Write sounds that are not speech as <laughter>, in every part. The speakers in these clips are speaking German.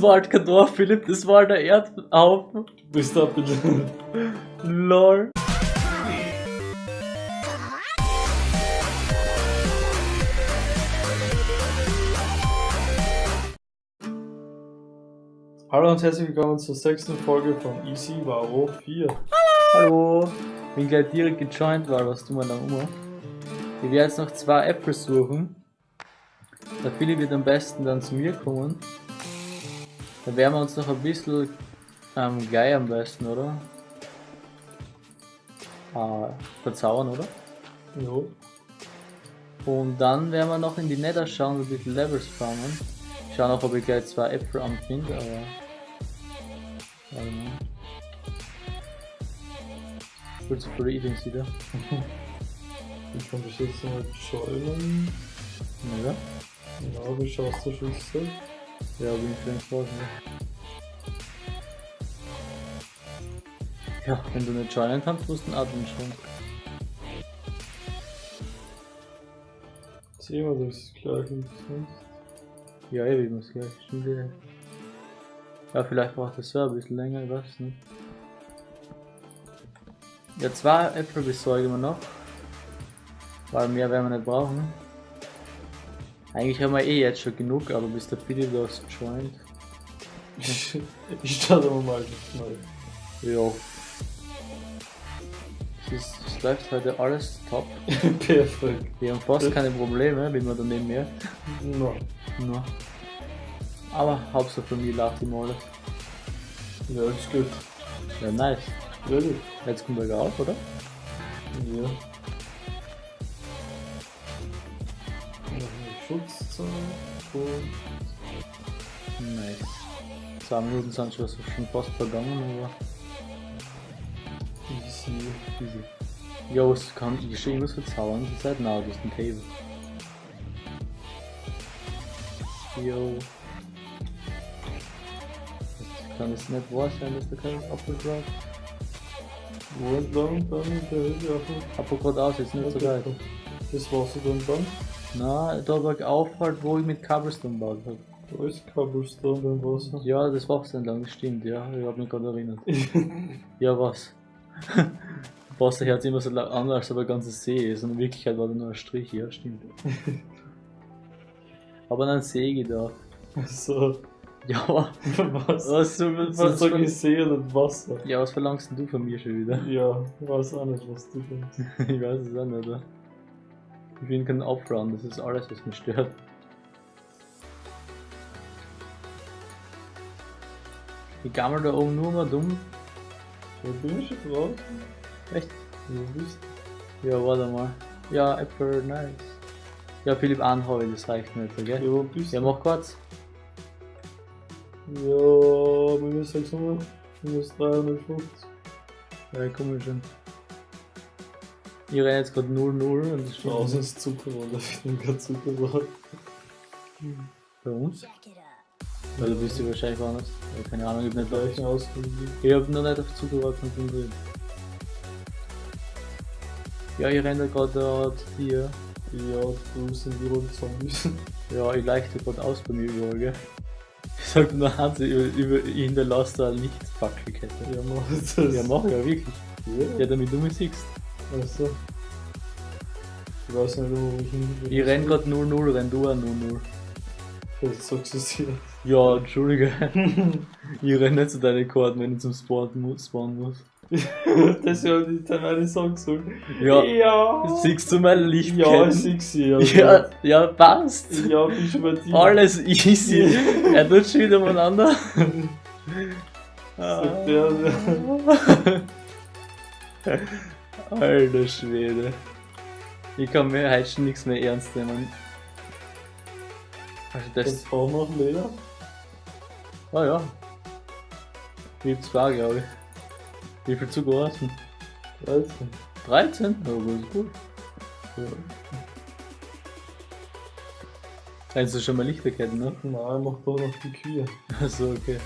Das war halt kein Dorf, Philipp, das war der Erdhaufen. Bist da bitte. Lol. Hallo und herzlich willkommen zur sechsten Folge von Easy Varo 4. Hallo. Bin gleich direkt gejoint, weil was tun wir da um? Ich werde jetzt noch zwei Äpfel suchen. Der Philipp wird am besten dann zu mir kommen. Dann werden wir uns noch ein bisschen ähm, gleich am besten, oder? Äh, verzaubern, oder? Jo. Und dann werden wir noch in die Nether schauen und ein bisschen Levels farmen. Ich schau noch, ob ich gleich zwei Äpfel anfinde, aber. Mal. Kurz vor der Eatings wieder. <laughs> Ich kann mich jetzt mal joinen. Ja, Ja, wie schaust du Schüsse? Ja bin ich raus, ne? Ja, wenn du nicht joinen kannst, musst du einen Admin schon. Sehen wir das gleich nicht. Ja, ewig muss gleich. Stimmt ja. Ja, vielleicht braucht das so ein bisschen länger, ich weiß nicht. Ja, zwei Äpfel besorgen wir noch. Weil mehr werden wir nicht brauchen. Eigentlich haben wir eh jetzt schon genug, aber Philipp <laughs> das joint. Ich, starte aber mal mal. Ja. Es, läuft heute alles top. <laughs> Perfekt. Wir haben fast keine Probleme, wie man daneben merkt. No. No. Aber Hauptsache von mir lacht ihm alles. Ja, ist gut. Ja, nice. Really? Jetzt kommt er auf, oder? Ja. Schutzzeit und Nice. Zwei Minuten sind schon, schon fast vergangen, aber easy. easy. Ja, was kann ich schon irgendwas verzaubern? Die Zeit? Nein, das ist ein Table. Jo. Das kann es nicht wahr sein, dass da kein Apfel drauf Wo entlang dann in der Höhe auf dem Apfel gerade aus, jetzt nicht so geil. Das war's dann dann. Na, da bergauf halt, wo ich mit Cobblestone gebaut habe. Da ist Cobblestone beim Wasser. Ja, das Wasser entlang, das stimmt, ja. Ich hab mich gerade erinnert. <laughs> Ja, was? <laughs> Wasser hört sich immer so lang an, als ob ein ganzer See ist. Und in Wirklichkeit war da nur ein Strich, ja, stimmt. <laughs> Aber dann See gedacht. So, Ja, was? was, du, was, Was ich See und Wasser? ja, was verlangst denn du von mir schon wieder? Ja, ich weiß auch nicht, was du denkst. ich weiß es auch nicht, oder? Ich bin kein Uprun, das ist alles, was mich stört. Ich gammel da oben nur mal dumm. Ja, bin ich schon drauf? Echt? Wo bist Ja, warte mal. Ja, Apple, nice. Ja, Philipp anhaue, das reicht nicht, du? okay? Ja, wo bist Ja, du? mach kurz. Ja, minus 600, minus 350. Ja, komm schon. Ich renne jetzt gerade 0-0 und steht Draußen ist Zucker, oder? Ich bin gerade Zucker bei uns. Weil du bist ja wahrscheinlich woanders. Ja, keine Ahnung, ich hab nicht. Gleichen Ausdruck. Ich hab noch nicht auf Zucker konzentriert. Ja, ich renne gerade zu dir. Ja, du sind die roten Zombies. <laughs> Ja, ich leichte gerade aus bei mir überall, gell? Ich sag nur Hans, ich, ich hinterlasse da eine Lichtfackelkette. Ja, mach das. Ja, mach ja wirklich. Ja. Ja, damit du mich siehst. Achso. Ich weiß nicht, wo ich hin will. Ich renn grad 0-0, renn du auch 0-0. Jetzt sagst du es hier. Ja, entschuldige. <laughs> ich renn nicht zu deinen Karten, wenn ich zum Sport mu spawnen muss. <laughs> das ist ja nicht meine Song so. Ja. Ja. Siehst du mein Ja, Lichtketten? ich sehe sie. <laughs> Ja, Ja, ja, passt. ja bist du bei dir. Alles easy. er tut schon wieder miteinander. Sagt der, Alter Schwede. Ich kann mir heute schon nichts mehr ernst nehmen. Also das. Das brauchen wir noch Leder. Ah ja. Hab zwei, glaube ich. Wie viel hast du? 13. 13? Ja, das ist gut. Ja. Kennst du schon mal Lichterketten, ne? Nein, mach da noch die Kühe. Achso, okay.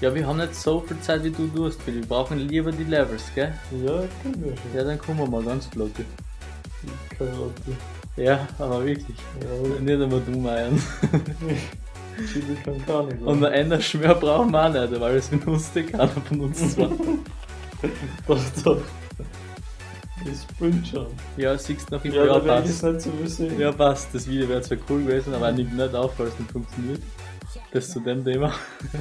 Ja, wir haben nicht so viel Zeit wie du Philipp. Wir brauchen lieber die Levels, gell? Ja, können wir schon. Ja, dann kommen wir mal ganz flott. Karotte. Ja, aber wirklich. Ja, Nicht einmal du meiern. Chili <laughs> kann gar nicht. Und ein Enderschwör brauchen wir auch nicht, weil das benutzt eh keiner von uns zwar. Doch, doch. Das bringt schon. Ja, siehst du noch im Ja, ja, da werde ich es passt. nicht so. Ja, passt. Das Video wäre zwar cool gewesen, aber nimmt nicht auf, weil es nicht funktioniert. Das zu dem Thema.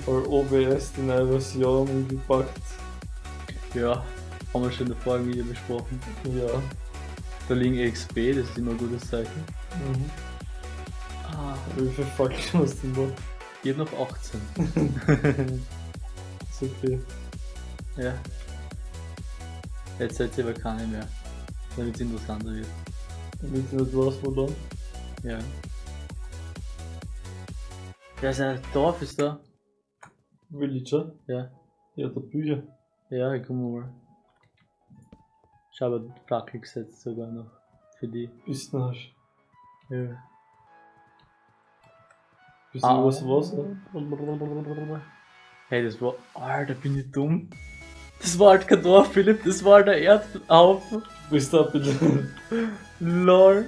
Weil OBS die neue Version umgepackt. Ja, haben wir schon in der vorigen Video besprochen. Ja. Da liegen XP, das ist immer ein gutes Zeichen. Mhm. Ah, Wie viel Fackeln hast du noch? ich hab noch 18. ist okay. Ja. Jetzt seid ihr aber keine mehr. Damit es interessanter wird. Damit du nicht weißt, wo dann. Ja. Ja, sein Dorf ist da. Villager? Ja. Ja, der Bücher. Ja, ich komm mal. Ich habe Fackel gesetzt sogar noch. Für die. Bist du hast. Ja. Bist du Ah. was Wasser? Hey, das war. Alter, bin ich dumm. Das war halt kein Dorf, Philipp, das war der Erdhaufen. Bist du bisschen. <laughs> Lol.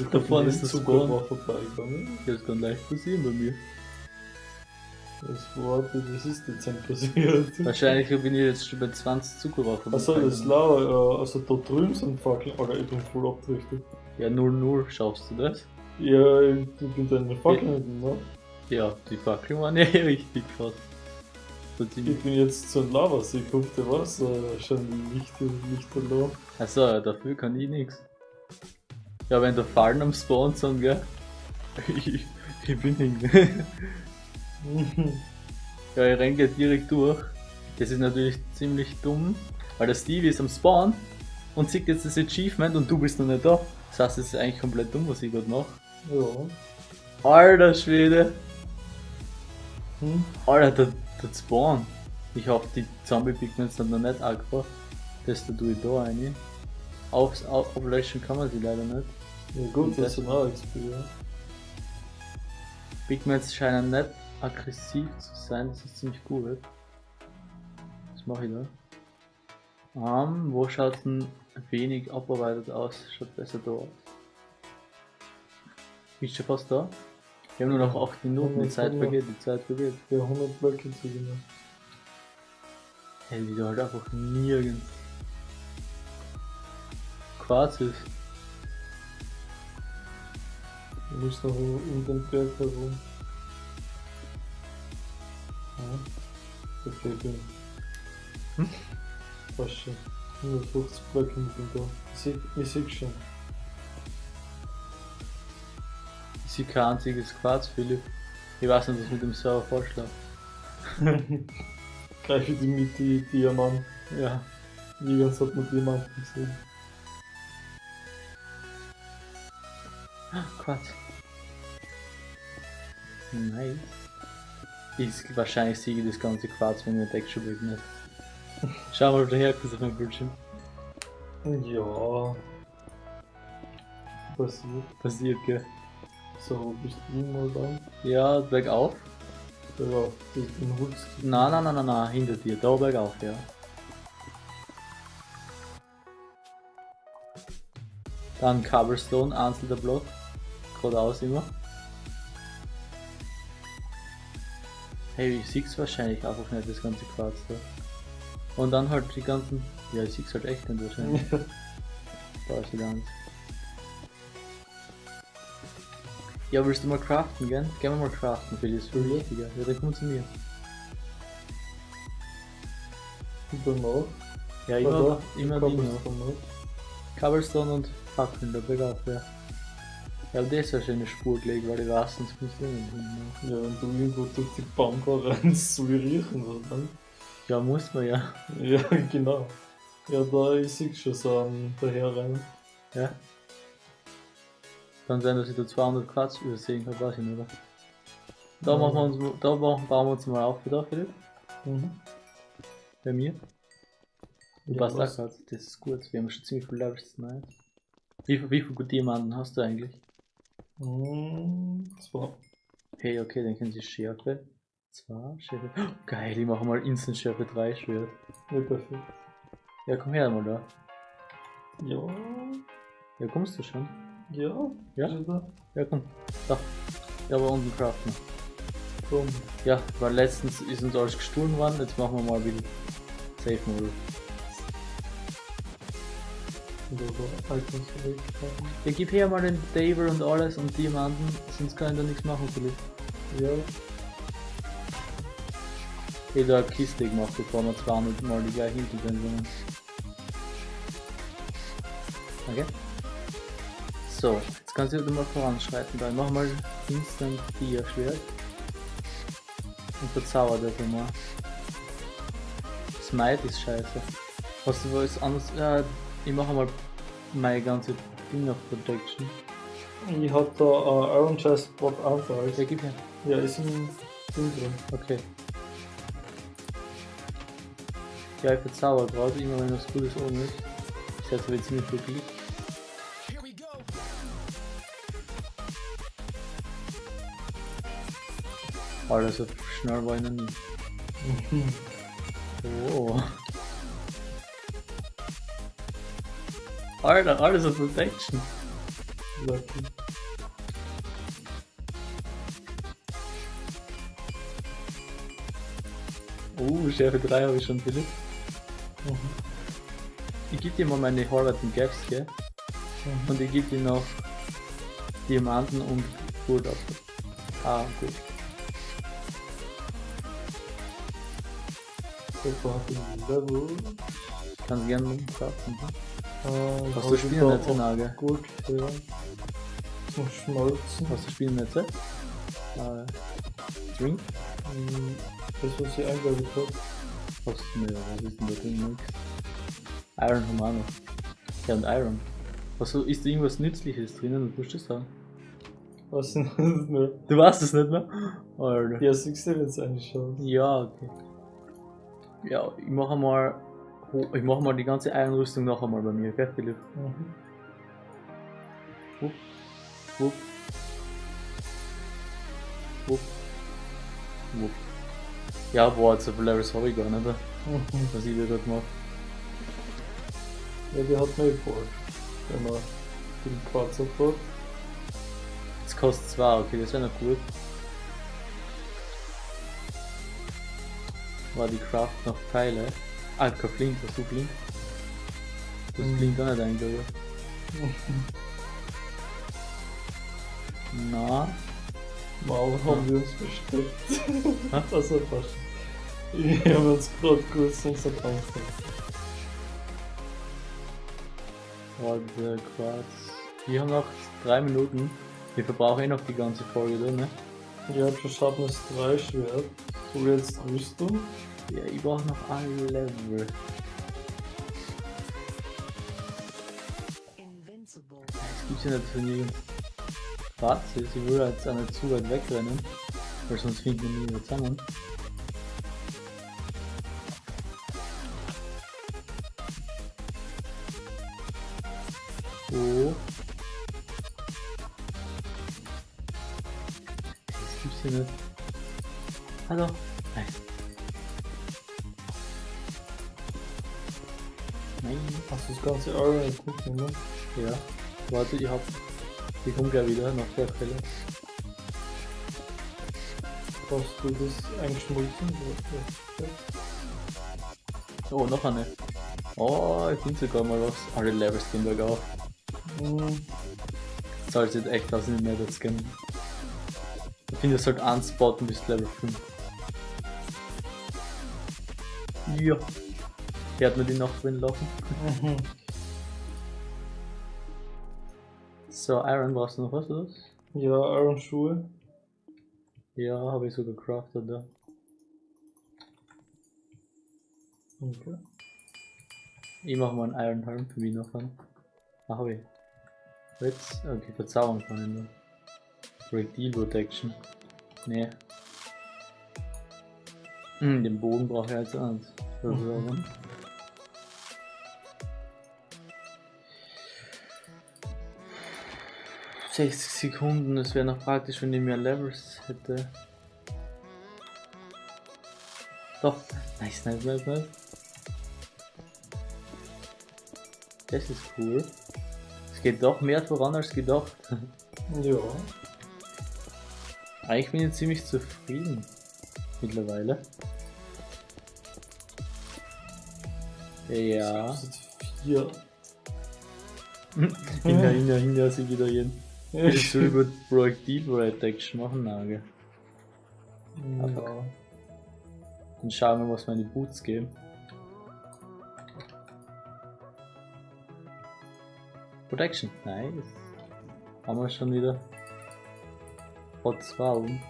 Wieso Da vorne ist das Spawn. Zucker vorbeigegangen? Das kann leicht passieren bei mir. Das war, das ist dezent passiert. Wahrscheinlich bin ich jetzt schon bei 20 Zuckerwaffen. Achso, das ist lauer. Also da drüben sind Fackeln. Alter, ich bin voll abgerichtet. Ja, 0-0, schaffst du das? Ja, ich bin da in der Fackel nicht, ne? Ja, die Fackeln waren ja eh <laughs> richtig fast. Ich bin jetzt zu einem Lavasee gekommen, der war so schon Lichter, Lichter da. Achso, dafür kann ich nix. Ja, wenn da Fallen am Spawn sind, gell? Ich, <laughs> ich bin hin. <laughs> ja, ich renn gleich direkt durch. Das ist natürlich ziemlich dumm, weil der Stevie ist am Spawn und sieht jetzt das Achievement und du bist noch nicht da. Das heißt, es ist eigentlich komplett dumm, was ich gerade mache. ja. Alter Schwede! Hm? Alter, der, der Spawn. Ich hoffe, die Zombie-Pigments sind noch nicht aggro. Das da tue ich da rein. Aufs Au- Ablöschen kann man sie leider nicht. Ja gut, das ist XP, ja. Pigments scheinen nicht aggressiv zu sein, das ist ziemlich gut. Was mache ich da? Ähm, wo schaut denn wenig abarbeitet aus? Schaut besser da aus. Bist du fast da? Wir haben nur noch 8 Minuten, die Zeit vergeht, die Zeit vergeht. Ja, 100 Blöcke zu gewinnen. Hey, wie du halt einfach nirgends. Ist. Du musst noch um den Berg herum. Ja. Okay, bin. Hm? Fast schon. 150 Blöcke mit dem da. Ich seh, ich seh schon. Ich sehe kein einziges Quarz, Philipp. Ich weiß nicht, was mit dem Server vorschlägt. <laughs> Greife die mit die Diamant. Ja. Nirgends hat man Diamanten gesehen. Quarz. Nice. Ich, wahrscheinlich ich das ganze Quarz, wenn ich Break nicht. Schau mal, daher auf meinem Bildschirm. Ja. Passiert. Passiert, gell? So, bist du mal da? Ja, bergauf. Ja, den den holst du. Nein, nein, nein, nein, nein, hinter dir. Da bergauf, ja. Dann Cobblestone, einzelner Block. Geradeaus immer. Hey, ich sieh's wahrscheinlich einfach nicht, das ganze Quarz da. Und dann halt die ganzen. Ja, ich sieh's halt echt nicht wahrscheinlich. <laughs> Da ist wieder eins. Ja, willst du mal craften, gell? Gehen wir mal craften, für das ist viel wichtiger. Ja, dann komm zu mir. Und danach. Ja, immer, immer die danach? Cobblestone und Fackeln, da bergauf, ja. Ja, das ist ja schon eine Spur gelegt, weil ich weiß, sonst kommst du nicht hin. Ne? Ja, wenn du irgendwo durch die Baumgar rennst, so riechen oder Ja, muss man ja. Ja, genau. Ja, da ist ich schon so am daher rein. Ja. Kann sein, dass ich da 200 Quarz übersehen habe, weiß ich nicht, oder? Da, Ja. machen wir uns, da bauen wir uns mal auf, wieder, Philipp. Mhm. Bei mir. Du Ja, passt auch grad, das ist gut. Wir haben schon ziemlich viele Levels tonight. Wie, viel- wie viele Diamanten hast du eigentlich? Mhm. Zwei. Hey, okay, dann können sie Schärfe. Zwei Schärfe. Oh, geil, ich mache mal Instant Schärfe 3 Schwert. Ja, perfekt. Ja, komm her mal da. Ja. Ja, kommst du schon? Ja. Ja? Da? Ja, komm. Da. Ja, aber unten craften. Komm. Ja, weil letztens ist uns alles gestohlen worden, jetzt machen wir mal wieder Safe Mode. Und aber Items wegfahren. Ja, gib her mal den Table und alles und Diamanten, sonst kann ich da nichts machen vielleicht. Ja, Ich hab da eine Kiste gemacht, bevor wir 200 Mal die gleiche hintergehen Okay. So, jetzt kannst du mal voranschreiten. Dann mach mal Instant 4 Schwert. Und verzauber dafür mal. Smite ist scheiße. Hast du was anderes? Ja, ich mache mal meine ganze Ding of Protection. ich hab da äh, Iron Chest Bot Anfall. Ja, gib her. Ja, ist im Ding drin. Okay. Ja, ich verzauber gerade, immer wenn was Gutes oben ist. Ich setze jetzt ziemlich viel Glück. Alter, so schnell war ich noch nie. Oh. Alter, alles auf Protection. Lucky. Oh, Schärfe 3 habe ich schon, Philipp. Mhm. Ich gebe dir mal meine Horvaten Gaps, gell? Mhm. Und ich gebe dir noch Diamanten und Gold ab. Ah, gut. Super, Level. Kannst gerne kaufen. Äh, Hast du Spielnetze, Nage? Gut, ja. Zum Schmalzen. Hast du Spielnetze? Äh, Drink? Ähm, Das, was ich eingebaut hab. Hast du, ne, was ist denn da drin? Nix. Iron haben wir auch noch. Ja, und Iron. Was, ist da irgendwas Nützliches drinnen? Du musst das sagen. Was <laughs> denn das mehr? Du weißt es nicht mehr? Alter. Ja, siehst du jetzt eigentlich schon. Ja, okay. Ja, ich mache mal. Ho- Ich mache mal die ganze Iron-Rüstung noch einmal bei mir, gell, Philipp? Mhm. Wupp. Wupp. Wupp. Wupp. Ja, boah, so viel Levels habe ich gar nicht, Mhm. was ich da gerade mache. Ja, die hat mir gefallen. Wenn man den Quarz abbaut. Jetzt kostet 2, okay, das wäre noch gut. War die Craft noch Pfeile? Ah, kein Flint, hast du Flint? Das. Flint auch nicht eingebaut. Na, Mal haben wir uns versteckt. Hä? Das war fast. Wir haben uns gerade kurz unser Angst. warte, Quarz. Wir haben noch 3 Minuten. Wir verbrauchen eh noch die ganze Folge, oder, ne? Ich hab schon Sharpness 3 Schwert. So jetzt Rüstung. Ja, ich brauche noch ein Level. Das gibt's ja nicht für nirgends. Warte, sie will jetzt auch nicht zu weit wegrennen, weil sonst finden wir nie wieder zusammen. So. Das gibt's hier nicht. Hallo? Hast du das ganze Iron Equipment, ne? Ja, warte, ich hab. Ich komm gleich wieder nach der Quelle. Hast du das eingeschmolzen? Oh, noch eine. Oh, ich finde sogar mal was. Alle Levels gehen bergauf. Mhm. Zahlt jetzt echt aus, nicht mehr das scannen. Ich finde, es sollte anspotten bis Level 5. Ja. Der hat nur die Nacht drin laufen. Mhm. So, Iron brauchst du noch was, oder? Ja, Iron Schuhe. Ja, habe ich so gecraftet, da. Okay. Ich mach mal einen Iron Helm für mich noch an. Ah, hab ich. Jetzt? Okay, Verzauberung kann ich nur. Projectile Protection. Nee. Hm, den Bogen brauche ich als eins. Verzauberung. 60 Sekunden, das wäre noch praktisch, wenn ich mehr Levels hätte. Doch, nice, nice, nice, nice. Das ist cool. Es geht doch mehr voran als gedacht. Ja. Eigentlich bin ich ziemlich zufrieden mittlerweile. Ja. Hinter, hinter, hinter sie wieder jeden. Ich soll über Projektil Action machen, Nagel. Ja. Dann schauen wir, was meine Boots geben. Protection, nice. Haben wir schon wieder. Hot 2 um.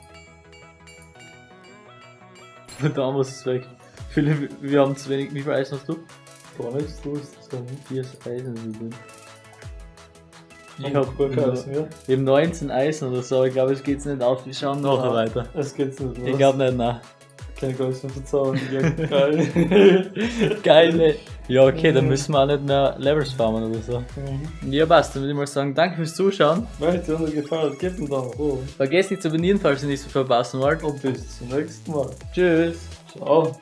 Da haben wir es weg. Philipp, wir haben zu wenig. Wie viel Eisen hast du? Gar nichts los. So. Vier Eisen sind drin. Ich Ich hab hab gar nur- keins mehr. eben 19 Eisen oder so, ich glaube, es geht's nicht auf. Wir schauen nachher Ja. weiter. Es geht's nicht. Ich glaube nicht, nein. Keine Geist mehr verzaubern. Ja, <laughs> geil. Geil, Ja, okay, dann müssen wir auch nicht mehr Levels farmen oder so. Mhm. Ja, passt. Dann würde ich mal sagen, danke fürs Zuschauen. Wenn es dir noch gefallen hat, gib einen Daumen hoch. Vergesst nicht zu abonnieren, falls ihr nichts verpassen wollt. Und bis zum nächsten Mal. Tschüss. Ciao.